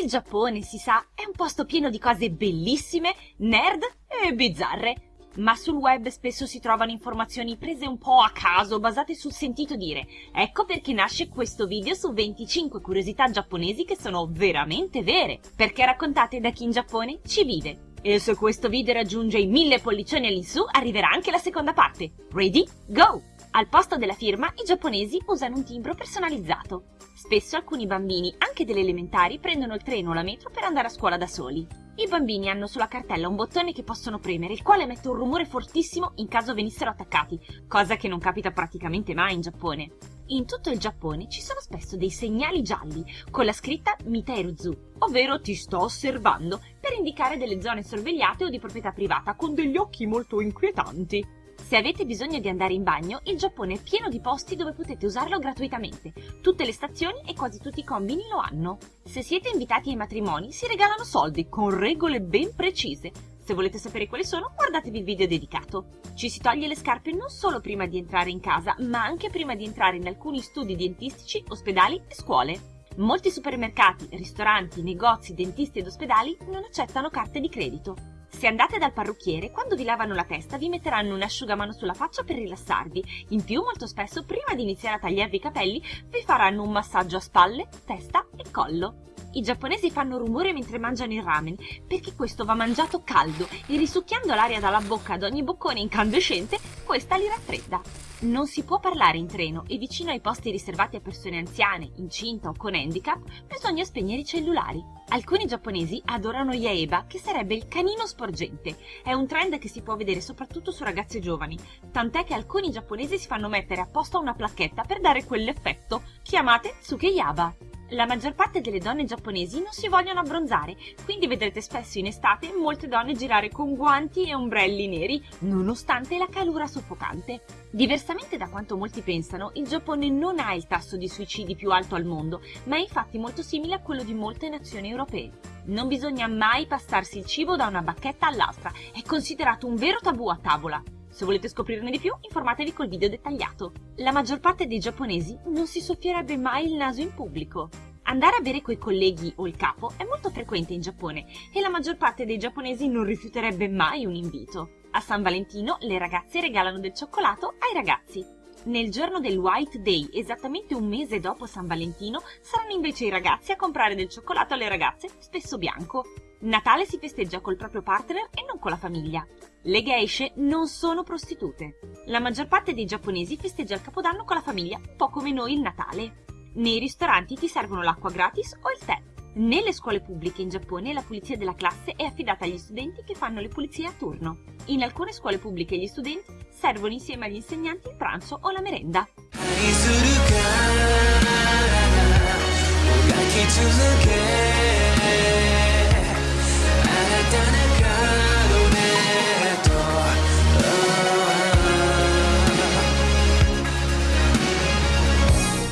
Il Giappone, si sa, è un posto pieno di cose bellissime, nerd e bizzarre. Ma sul web spesso si trovano informazioni prese un po' a caso, basate sul sentito dire. Ecco perché nasce questo video su 25 curiosità giapponesi che sono veramente vere, perché raccontate da chi in Giappone ci vive. E se questo video raggiunge i 1000 pollicioni all'insù, arriverà anche la seconda parte. Ready? Go! Al posto della firma, i giapponesi usano un timbro personalizzato. Spesso alcuni bambini, anche delle elementari, prendono il treno o la metro per andare a scuola da soli. I bambini hanno sulla cartella un bottone che possono premere, il quale emette un rumore fortissimo in caso venissero attaccati, cosa che non capita praticamente mai in Giappone. In tutto il Giappone ci sono spesso dei segnali gialli con la scritta Miteiruzu, ovvero ti sto osservando, indicare delle zone sorvegliate o di proprietà privata con degli occhi molto inquietanti. Se avete bisogno di andare in bagno, il Giappone è pieno di posti dove potete usarlo gratuitamente. Tutte le stazioni e quasi tutti i combini lo hanno. Se siete invitati ai matrimoni, si regalano soldi con regole ben precise. Se volete sapere quali sono, guardatevi il video dedicato. Ci si toglie le scarpe non solo prima di entrare in casa, ma anche prima di entrare in alcuni studi dentistici, ospedali e scuole. Molti supermercati, ristoranti, negozi, dentisti ed ospedali non accettano carte di credito. Se andate dal parrucchiere, quando vi lavano la testa vi metteranno un asciugamano sulla faccia per rilassarvi. In più, molto spesso, prima di iniziare a tagliarvi i capelli, vi faranno un massaggio a spalle, testa e collo. I giapponesi fanno rumore mentre mangiano il ramen, perché questo va mangiato caldo e risucchiando l'aria dalla bocca ad ogni boccone incandescente, questa li raffredda. Non si può parlare in treno e vicino ai posti riservati a persone anziane, incinta o con handicap, bisogna spegnere i cellulari. Alcuni giapponesi adorano Yaeba, che sarebbe il canino sporgente. È un trend che si può vedere soprattutto su ragazze giovani, tant'è che alcuni giapponesi si fanno mettere apposta una placchetta per dare quell'effetto. Chiamate Tsukeyaba. La maggior parte delle donne giapponesi non si vogliono abbronzare, quindi vedrete spesso in estate molte donne girare con guanti e ombrelli neri, nonostante la calura soffocante. Diversamente da quanto molti pensano, il Giappone non ha il tasso di suicidi più alto al mondo, ma è infatti molto simile a quello di molte nazioni europee. Non bisogna mai passarsi il cibo da una bacchetta all'altra, è considerato un vero tabù a tavola. Se volete scoprirne di più, informatevi col video dettagliato. La maggior parte dei giapponesi non si soffierebbe mai il naso in pubblico. Andare a bere coi colleghi o il capo è molto frequente in Giappone e la maggior parte dei giapponesi non rifiuterebbe mai un invito. A San Valentino le ragazze regalano del cioccolato ai ragazzi. Nel giorno del White Day, esattamente un mese dopo San Valentino, saranno invece i ragazzi a comprare del cioccolato alle ragazze, spesso bianco. Natale si festeggia col proprio partner e non con la famiglia. Le geishe non sono prostitute. La maggior parte dei giapponesi festeggia il Capodanno con la famiglia, un po' come noi il Natale. Nei ristoranti ti servono l'acqua gratis o il tè. Nelle scuole pubbliche in Giappone la pulizia della classe è affidata agli studenti che fanno le pulizie a turno. In alcune scuole pubbliche gli studenti servono insieme agli insegnanti il pranzo o la merenda.